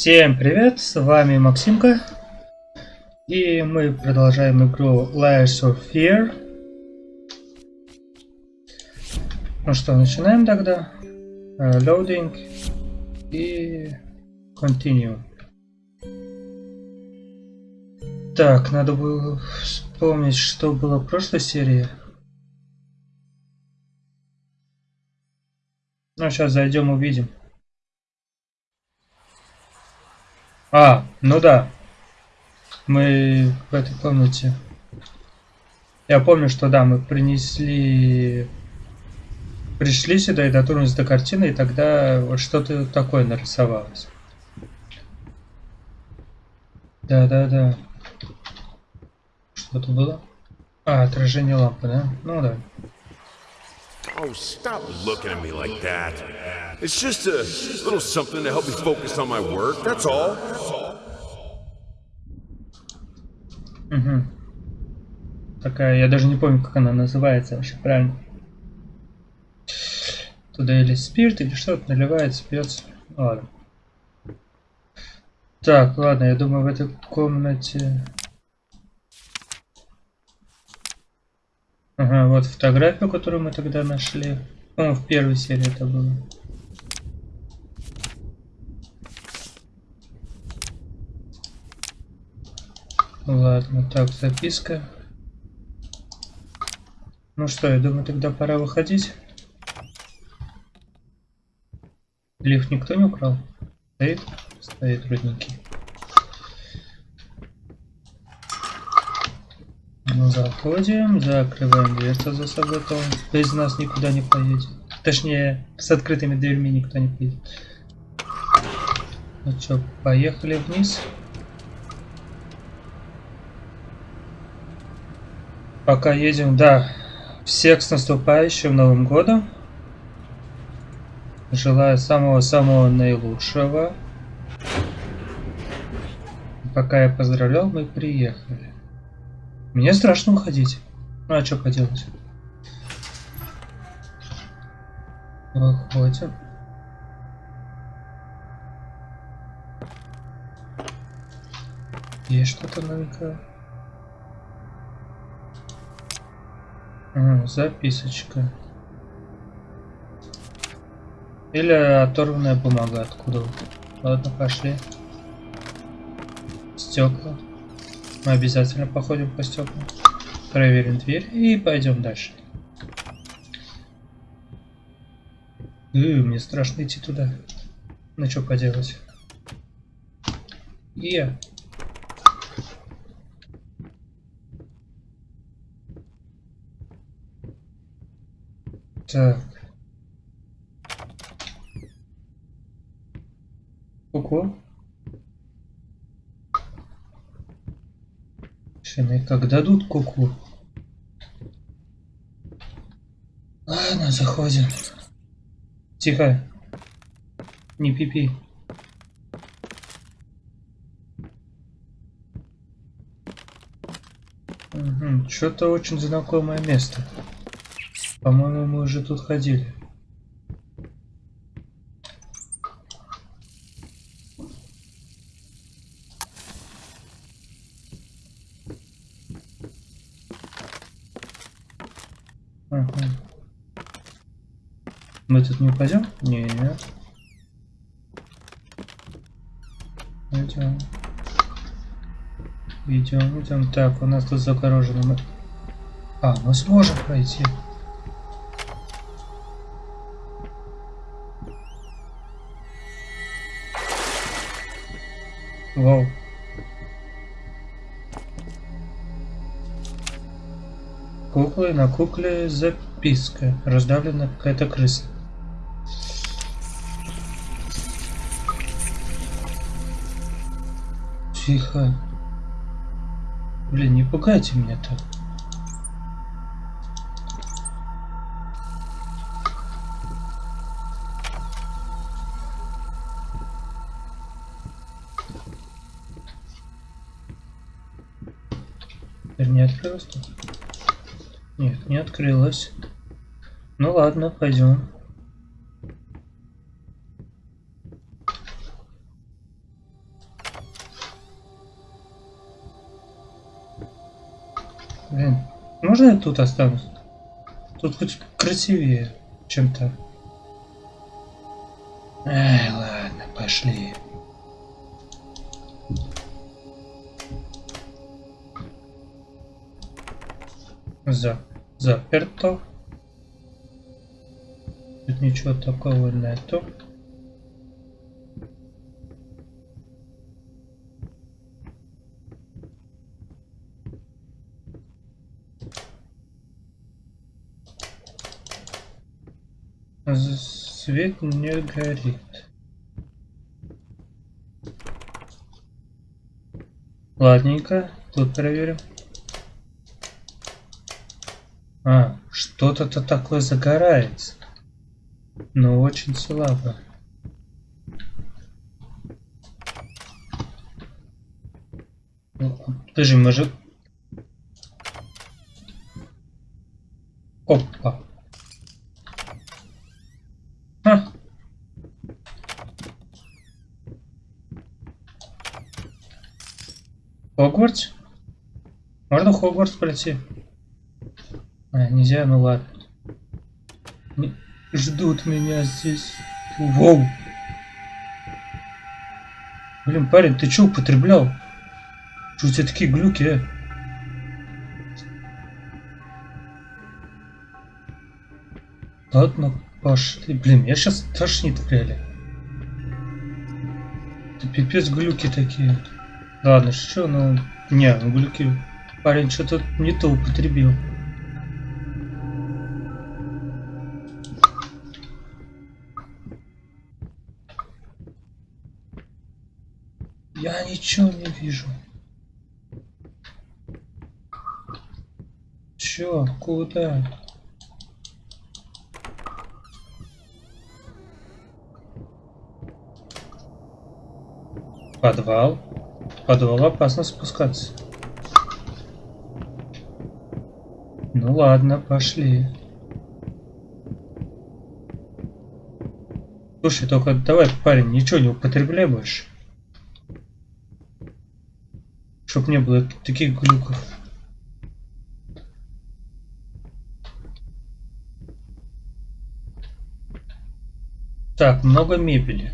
Всем привет, с вами Максимка. И мы продолжаем игру Layers of Fear. Ну что, начинаем тогда. Uh, loading и Continue. Так, надо было вспомнить, что было в прошлой серии. Ну, сейчас зайдем, увидим. А, ну да. Мы в этой комнате. Я помню, что да, мы принесли... Пришли сюда и дотронулись до картины, и тогда вот что-то такое нарисовалось. Да-да-да. Что-то было? А, отражение лампы, да? Ну да. Oh, stop looking at me like that. It's just a little something to help me focus on my work, that's all. Угу. Такая, я даже не помню, как она называется вообще, правильно. Туда или спирт, или что-то наливается, пьется. Ладно. Так, ладно, я думаю, в этой комнате... Ага, вот фотографию, которую мы тогда нашли. По-моему, в первой серии это было. Ладно, так, записка. Ну что, я думаю, тогда пора выходить. Лифт никто не украл? Стоит? Стоит, родненький. Ну, заходим, закрываем дверцу за собой, то без нас никуда не поедет. Точнее, с открытыми дверьми никто не поедет. Ну что, поехали вниз. Пока едем, да. Всех с наступающим Новым Годом. Желаю самого-самого наилучшего. Пока я поздравлял, мы приехали. Мне страшно уходить. Ну а что поделать? Выходим. Есть что-то новенькое? Записочка. Или оторванная бумага откуда. Ладно, пошли. Стекла. Мы обязательно походим по стеклам. Проверим дверь и пойдем дальше. Э, мне страшно идти туда. Ну что поделать? И я. Так. Ку-ку. Шины как дадут куку. -ку. Ладно, заходим. Тихо. Не пипи. Угу. Что-то очень знакомое место. По-моему, мы уже тут ходили. Ага. Мы тут не упадем? Не, нет. Идем. Идем, идем. Так, у нас тут загорожено. Мы... А, мы сможем пройти. Вау. Куклы, на кукле записка. Раздавлена какая-то крыса. Тихо. Блин, не пугайте меня так. не открылась? Нет, не открылась. Ну ладно, пойдем. Можно я тут останусь? Тут хоть красивее, чем то Эй, ладно, пошли. За, заперто. Тут ничего такого нету. Свет не горит. Ладненько, тут проверим. А, что-то-то такое загорается. Но очень слабо. Подожди, мы. Опа. Ха. Хогвартс? Можно Хогвартс пройти? А, нельзя, ну ладно. Не... Ждут меня здесь. Воу! Блин, парень, ты что употреблял? Что у тебя такие глюки, а? Ладно, пошли. Блин, я сейчас тошнит реально. Это пипец глюки такие. Ладно, что, ну... Не, ну глюки... Парень что-то не то употребил. Я ничего не вижу. Чё? Куда? Подвал. Подвал опасно спускаться. Ну ладно, пошли. Слушай, только давай, парень, ничего не употребляй больше. Чтоб не было таких глюков. Так, много мебели.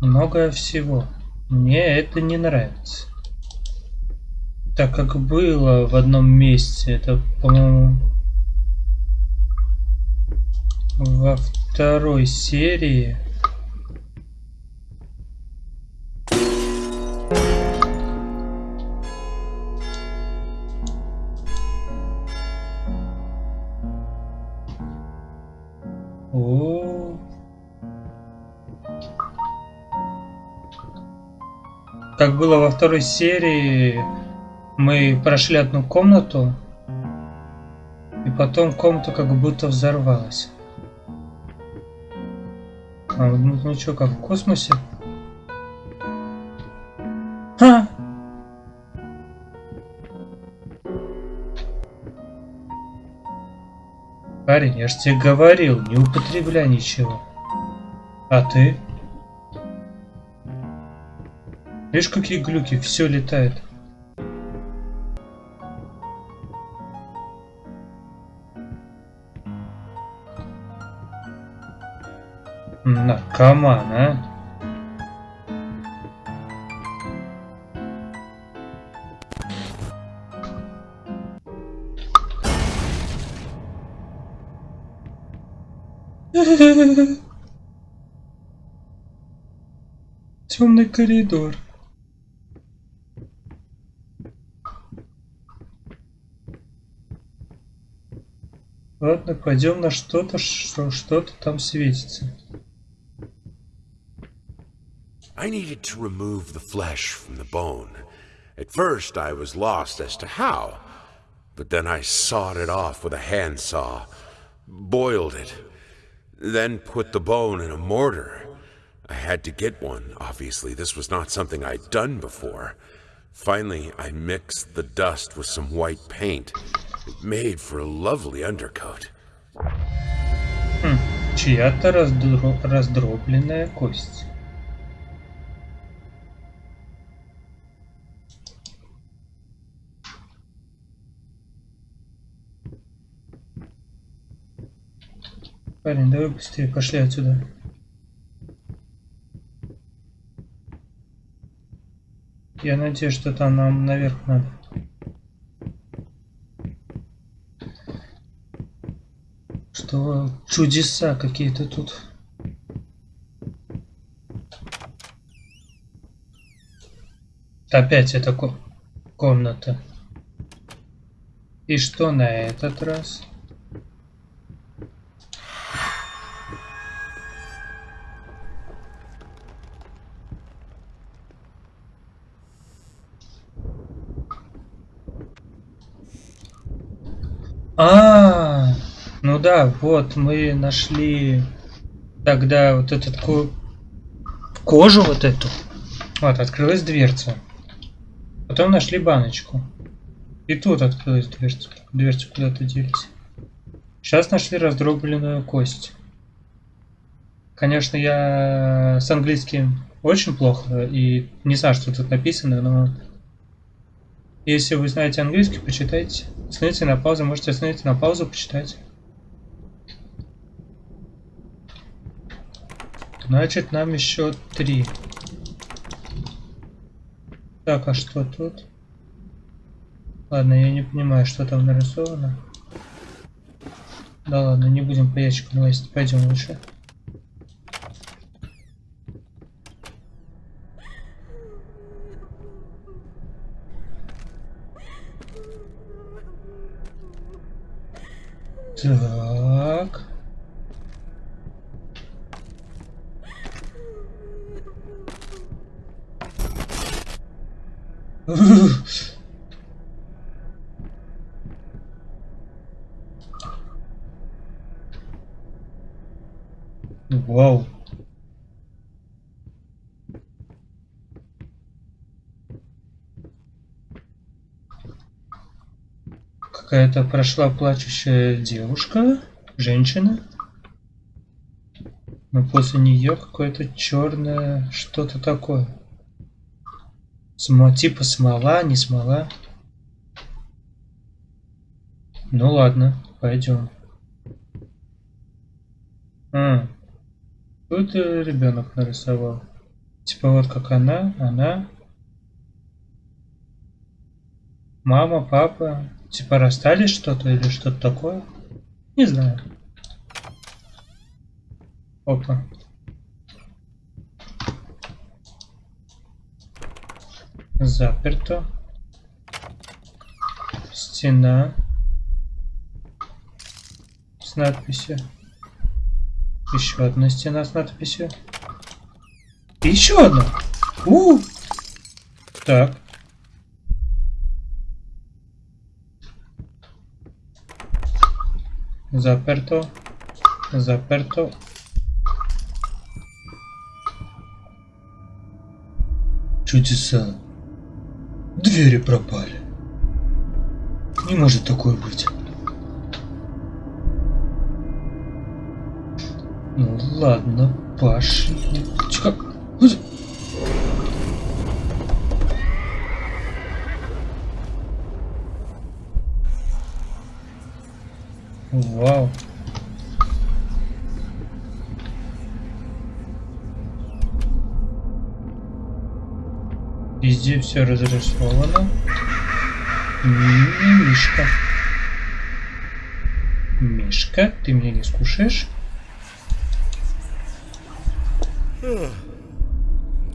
Много всего. Мне это не нравится. Так как было в одном месте, это, по-моему, во второй серии. Как было во второй серии, мы прошли одну комнату, и потом комната как будто взорвалась. А, ну, ну что, как в космосе? Ха! Парень, я ж тебе говорил, не употребляй ничего. А ты? Видишь, какие глюки, все летает. Наркоман, а? Темный коридор. Ладно, пойдем на что-то, что что-то там светится. I needed to remove the flesh from the bone. At first, I was lost as to how, but then I sawed it off with a handsaw, boiled it, then put the bone in a mortar. I had to get one, obviously. This was not something I'd done before. Finally, I mixed the dust with some white paint. Made for a lovely undercoat. Хм, чья-то раздро... раздробленная кость. Парень, давай быстрее, пошли отсюда. Я надеюсь, что там нам наверх надо. Что чудеса какие-то тут. Опять эта ко комната. И что на этот раз? А, -а, -а ну да, вот мы нашли тогда вот этот ко кожу вот эту. Вот, открылась дверца. Потом нашли баночку. И тут открылась дверца. Дверца куда-то делись. Сейчас нашли раздробленную кость. Конечно, я с английским очень плохо и не знаю, что тут написано, но если вы знаете английский, почитайте. Остановите на паузу, можете остановить на паузу, почитать. Значит, нам еще три. Так, а что тут? Ладно, я не понимаю, что там нарисовано. Да ладно, не будем по ящикам лазить, пойдем лучше. Так. Вау. Какая-то прошла плачущая девушка, женщина. Но после нее какое-то черное что-то такое. Смо, типа смола, не смола. Ну ладно, пойдем. А, тут ребенок нарисовал. Типа вот как она, она. Мама, папа. Типа расстались что-то или что-то такое? Не знаю. Опа. Заперто. Стена. С надписью. Еще одна стена с надписью. еще одна. У, -у. Так. Заперто. Заперто. Чудеса. Двери пропали. Не может такое быть. Ну ладно, пошли. Чё, Вау. Везде все разрисовано. Мишка. Мишка, ты меня не скушаешь?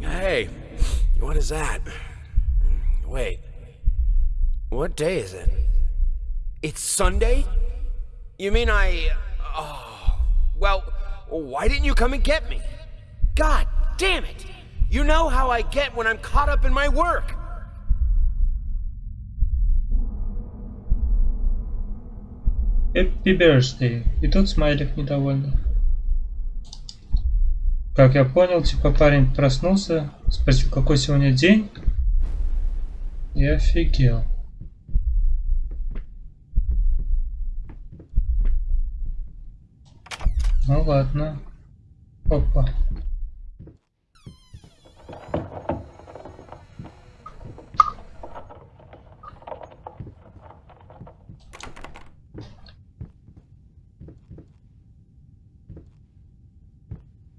Hey, what is that? Wait, what day is it? It's Sunday? You mean I... Oh, well, why didn't you come and get me? God damn it! You know how I get when I'm caught up in my work. Happy birthday. И тут смайлик недовольный. Как я понял, типа парень проснулся, спросил, какой сегодня день. И офигел. Ну ладно. Опа.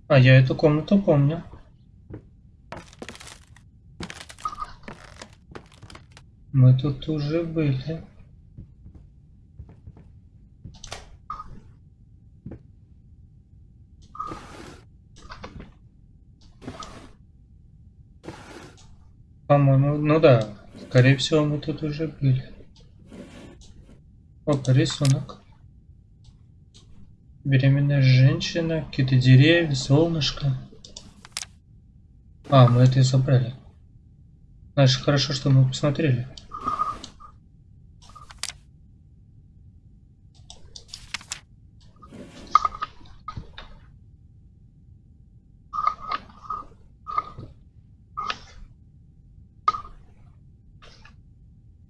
А я эту комнату помню. Мы тут уже были. По-моему, ну да, скорее всего, мы тут уже были. Опа, рисунок. Беременная женщина, какие-то деревья, солнышко. А, мы это и забрали. Значит, хорошо, что мы посмотрели.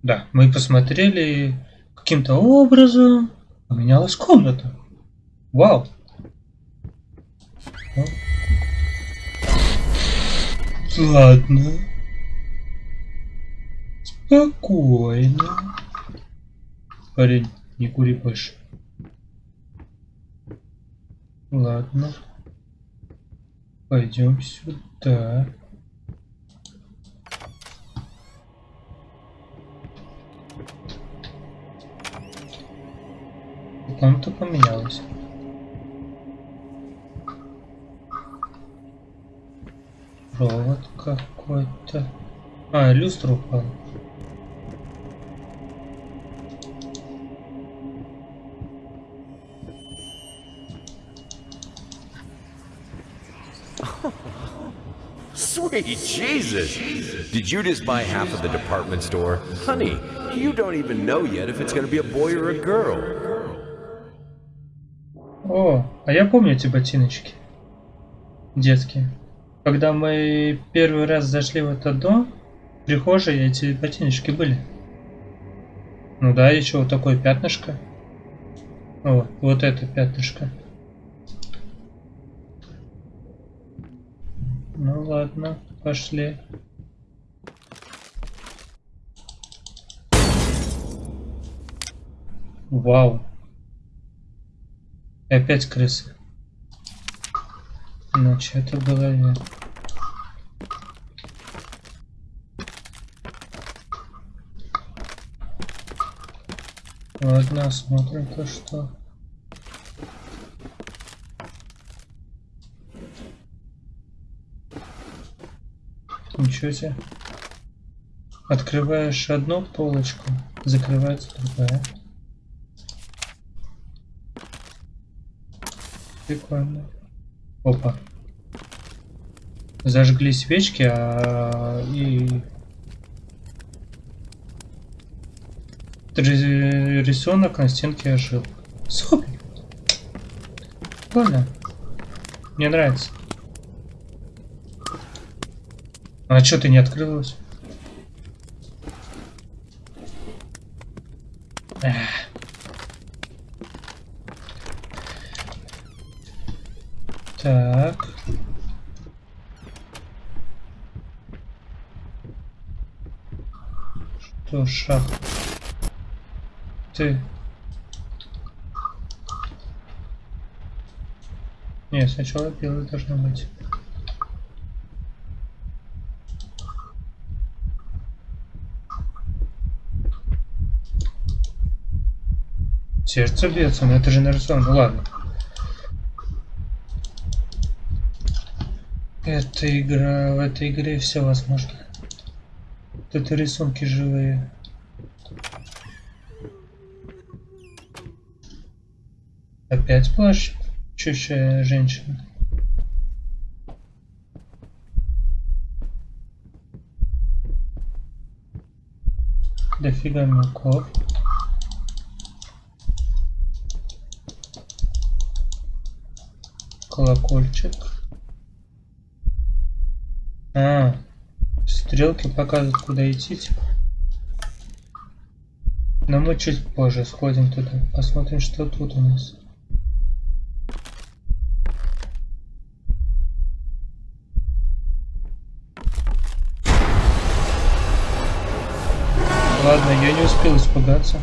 Да, мы посмотрели каким-то образом поменялась комната. Вау. Ладно. Спокойно. Парень, не кури больше. Ладно. Пойдем сюда. Комната поменялась. Провод какой-то. А, люстра упала. Sweet Jesus! Did you just buy half of the department store? Honey, you don't even know yet if it's gonna be a boy or a girl. А я помню эти ботиночки. Детские. Когда мы первый раз зашли в этот дом, в прихожей эти ботиночки были. Ну да, еще вот такое пятнышко. О, вот это пятнышко. Ну ладно, пошли. Вау. И опять крысы. Иначе это было нет. Ладно, смотрим-ка что. Ничего себе. Открываешь одну полочку, закрывается другая. Прикольно. Опа. Зажгли свечки, а и рисунок на стенке ожил. Супер. Прикольно. Мне нравится. А что ты не открылась? Эх. Так. Что, шаг? Ты. Не, сначала белый должно быть. Сердце бьется, но это же нарисовано. Ну ладно. Эта игра, в этой игре все возможно. Вот это рисунки живые. Опять плащ? Чущая женщина. Дофига мелков. Колокольчик. А, стрелки показывают, куда идти. Типа. Но мы чуть позже сходим туда, посмотрим, что тут у нас. Ладно, я не успел испугаться.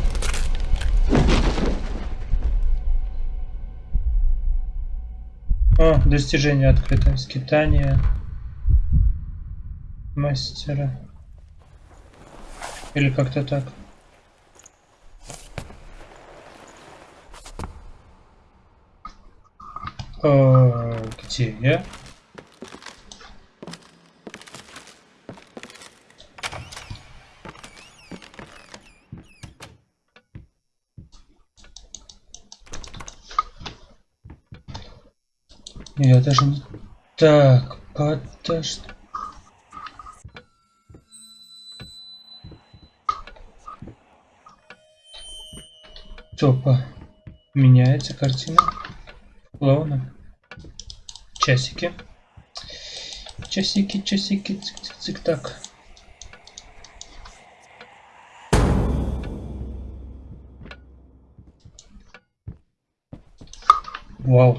А, Достижение открыто. Скитание мастера. Или как-то так. О, где я? Я даже не... Так, подожди. Топа. Меняется картина. Плавно. Часики. Часики, часики, цик-цик, так. Вау.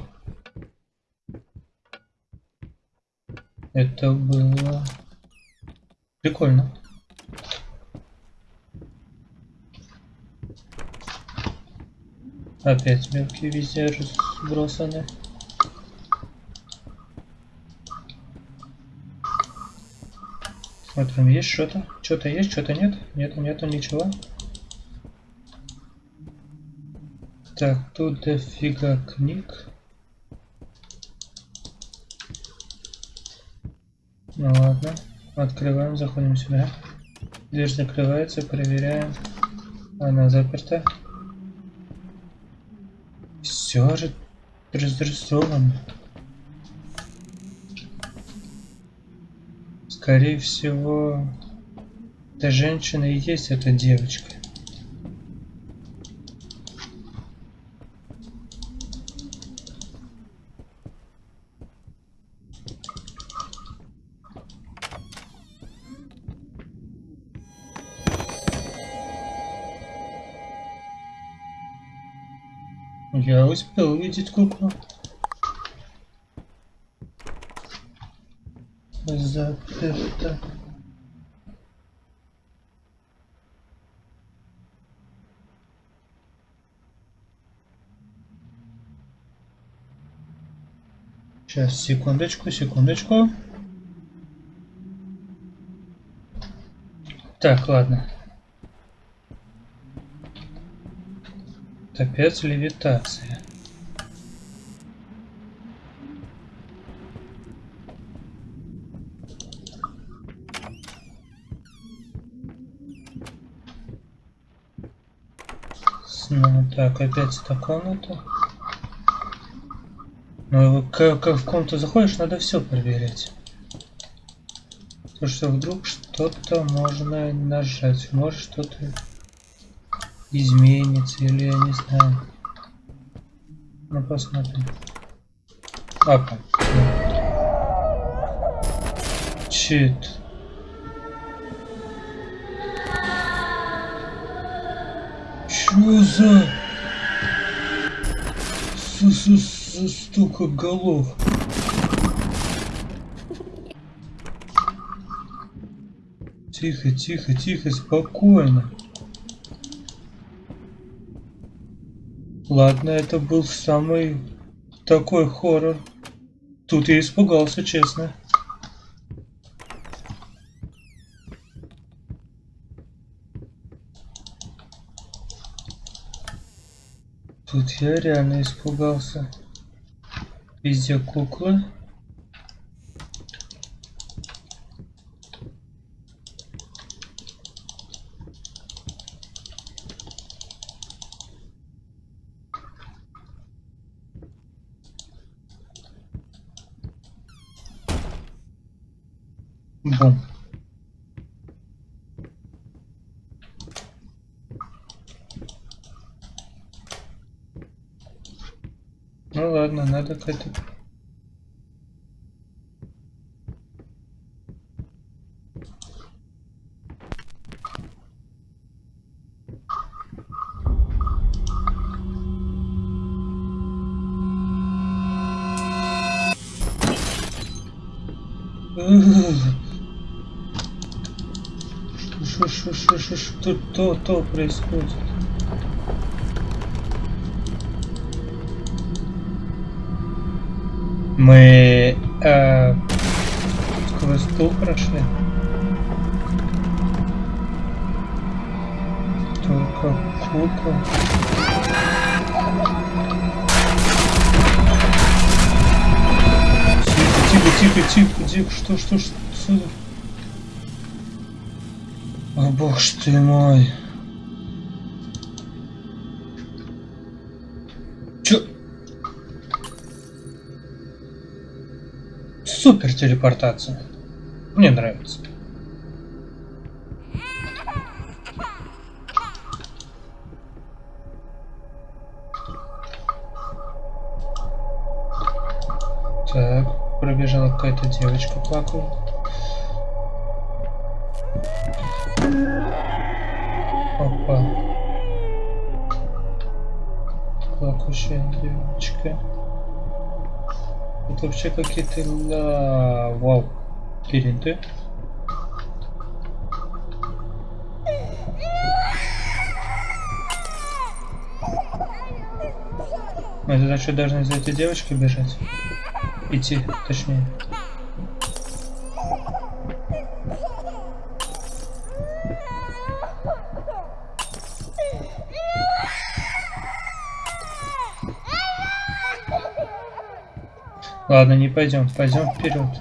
Это было прикольно. Опять мелкие везде разбросаны. Смотрим, есть что-то? Что-то есть, что-то нет? Нету, нету ничего. Так, тут дофига книг. Ну ладно. Открываем, заходим сюда. Дверь закрывается, проверяем. Она заперта. Все же разрисовано. Скорее всего, эта женщина и есть эта девочка. Я успел увидеть куклу. Заперто. Сейчас, секундочку, секундочку. Так, ладно. Капец левитация. Ну, так, опять эта комната. Ну, как, как в комнату заходишь, надо все проверять. Потому что вдруг что-то можно нажать, может что-то изменится или я не знаю. Ну посмотрим. Апа. Чит. Чё за... С -с -с стука голов? Тихо, тихо, тихо, спокойно. Ладно, это был самый такой хоррор. Тут я испугался, честно. Тут я реально испугался. Везде куклы. Ну ладно, надо к этому. Что, что, что, что, что, то, то происходит? Мы э, сквозь стул прошли. Только кукол. Тихо, тихо, тихо, тихо, что, что, что, что? О бог ты мой. Телепортация. Мне нравится. Так, пробежала какая-то девочка плакала. Опа. Плакущая девочка. Это вообще какие-то ла... Вау. Лабиринты. Мы туда что должны за этой девочкой бежать? Идти, точнее. Ладно, не пойдем, пойдем вперед.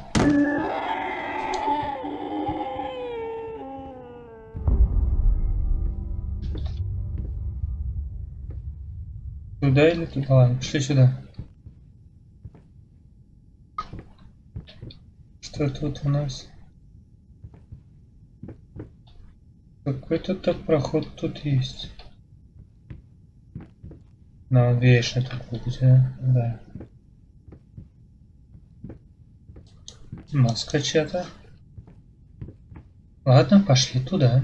Туда или туда? Ладно, пошли сюда. Что тут у нас? Какой-то так проход тут есть. Но он вечно будет, да? Да. Маска чья-то. Ладно, пошли туда.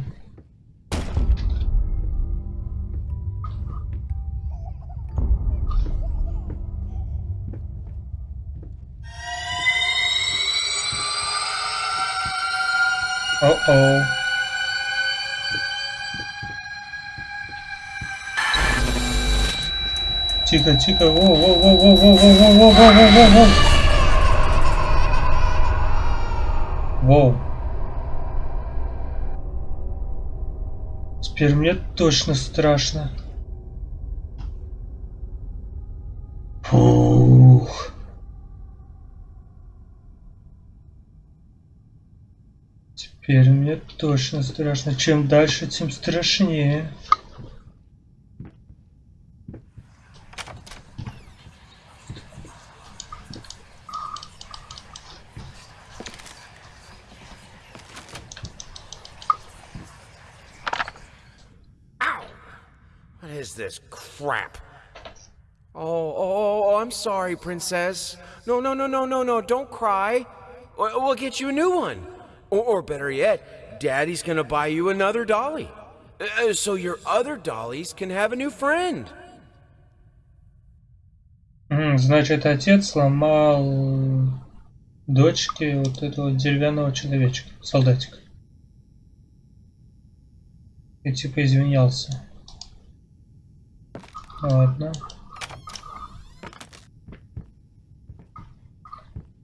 О-о. Тихо, тихо, во-во-во-во-во-во-во-во-во-во-во. Воу. Теперь мне точно страшно. Фух. Теперь мне точно страшно. Чем дальше, тем страшнее. is this crap? Oh, oh, oh, I'm sorry, princess. No, no, no, no, no, no, don't cry. We'll we'll get you a new one. Or, or better yet, Daddy's gonna buy you another dolly. Uh, so your other dollies can have a new friend. М, Значит, отец сломал дочке вот этого деревянного человечка, солдатика. И типа извинялся. Ладно.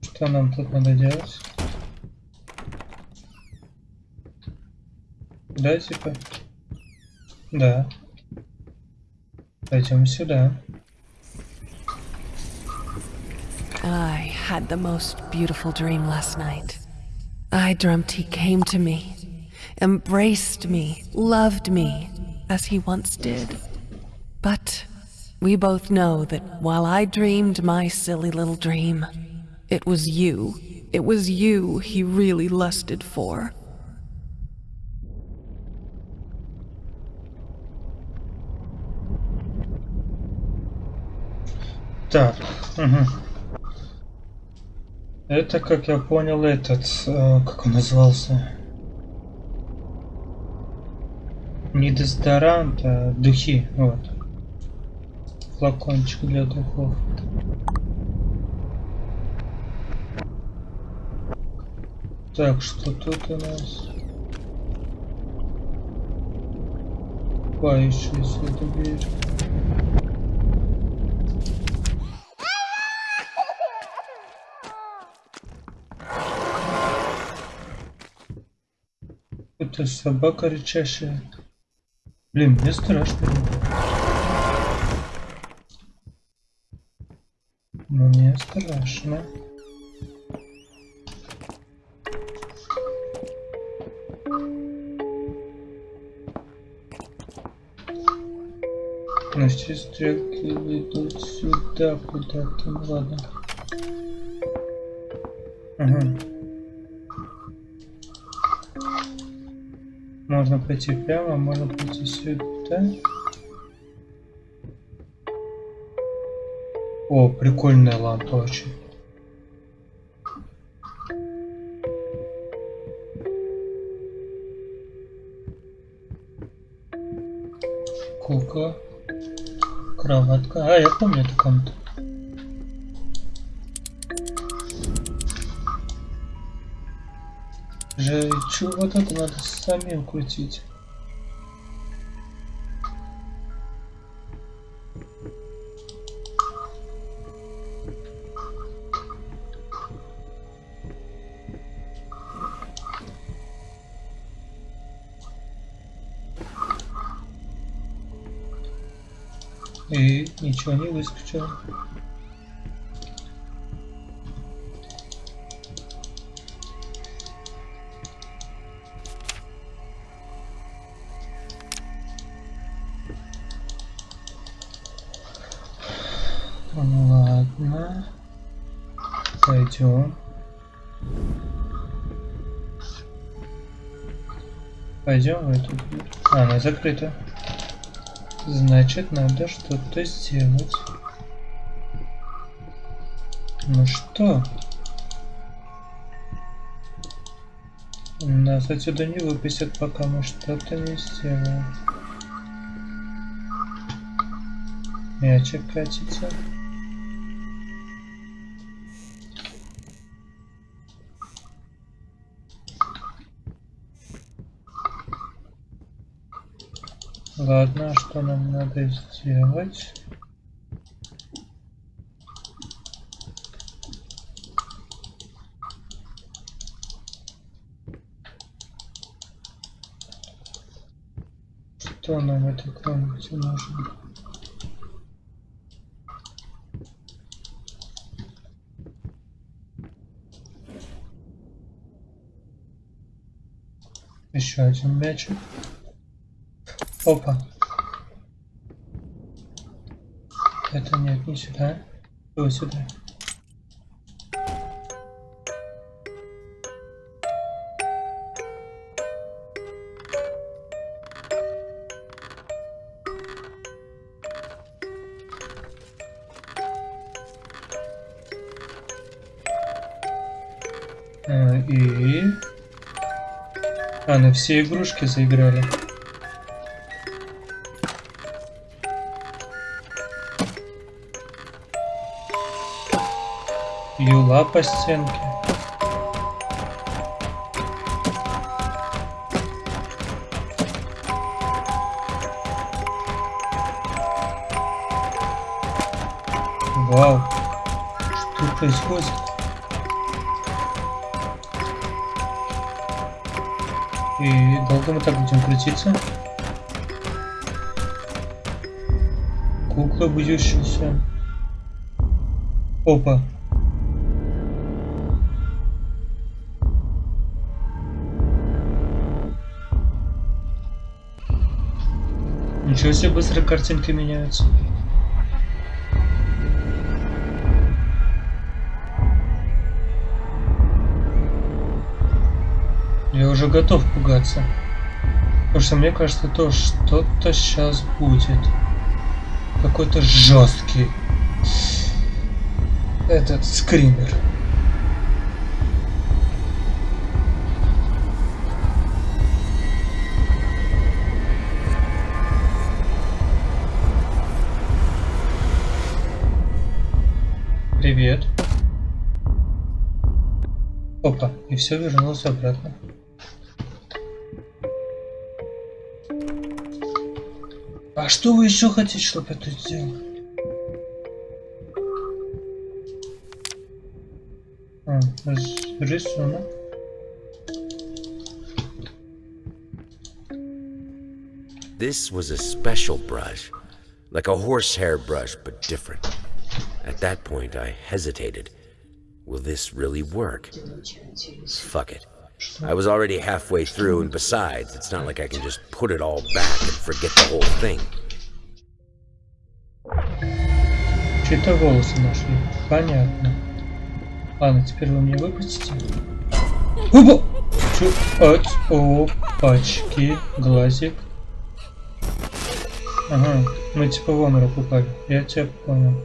Что нам тут надо делать? Да, типа? Да. Пойдем сюда. I had the most beautiful dream last night. I dreamt he came to me, embraced me, loved me, as he once did. But we both know that while I dreamed my silly little dream, it was you, it was you he really lusted for. Так. мгм. Это, как я понял, этот, э, как он назывался? Не дезодорант, а духи, вот. флакончик для духов. Так, что тут у нас? Купающаяся эта дверь. Это собака рычащая. Блин, мне страшно. Мне страшно. Но все стрелки ведут сюда куда-то. Ну ладно. Ага. Можно пойти прямо, можно пойти сюда. О, прикольная лампа очень. Кукла. Кроватка. А, я помню эту комнату. Же, чё, вот это надо самим крутить. Выскочило. Ну ладно. Пойдем. Пойдем в эту. А, она закрыта. Значит, надо что-то сделать. Ну что? Нас отсюда не выпустят, пока мы что-то не сделаем. Мячик катится. Ладно, что нам надо сделать? Нам этой комнате нужно? Еще один мячик. Опа. Это нет, не сюда. Вот сюда. Все игрушки заиграли. Юла по стенке. Вау. Что происходит? И долго мы так будем крутиться? Кукла бьющаяся. Опа. Ничего себе быстро картинки меняются. Я уже готов пугаться. Потому что мне кажется, то что-то сейчас будет. Какой-то жесткий этот скример. Привет. Опа, и все вернулось обратно. А что вы еще хотите, чтобы я тут сделал? А, рисунок. This was a special brush, like a horsehair brush, but different. At that point, I hesitated. Will this really work? Fuck it. I was already halfway through, and besides, it's not like I can just put it all back and forget the whole thing. Чьи-то волосы нашли. Понятно. Ладно, теперь вы мне выпустите. Опа! Чё? От, опачки. Глазик. Ага, мы типа в оморок упали. Я тебя понял.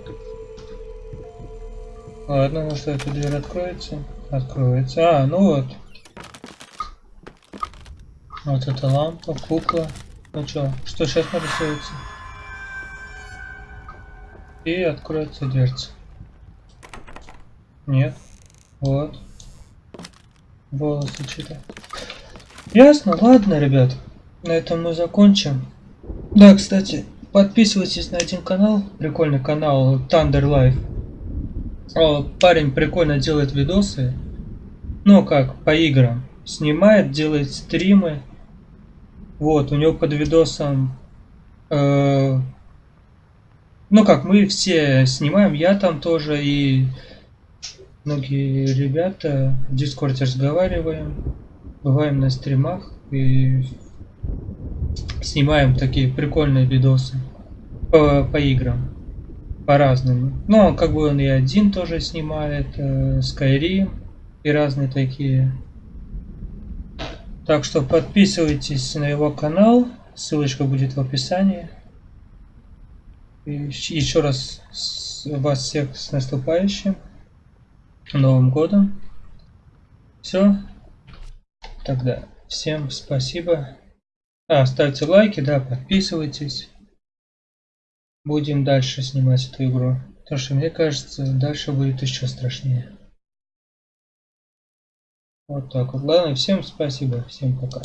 Ладно, может эта дверь откроется? Откроется. А, ну вот. Вот эта лампа, кукла. Ну чё, что сейчас нарисуется? И откроется дверца. Нет. Вот. Волосы что-то. Ясно, ладно, ребят. На этом мы закончим. Да, кстати, подписывайтесь на один канал. Прикольный канал Thunder Life. О, парень прикольно делает видосы. Ну как, по играм. Снимает, делает стримы. Вот, у него под видосом э, ну как, мы все снимаем, я там тоже и многие ребята в Дискорде разговариваем, бываем на стримах и снимаем такие прикольные видосы по, по играм, по-разному. Ну, как бы он и один тоже снимает, э, Skyrim и разные такие. Так что подписывайтесь на его канал, ссылочка будет в описании. Еще раз вас всех с наступающим Новым годом. Все. Тогда всем спасибо. А, ставьте лайки, да, подписывайтесь. Будем дальше снимать эту игру. Потому что мне кажется, дальше будет еще страшнее. Вот так вот. Ладно, всем спасибо, всем пока.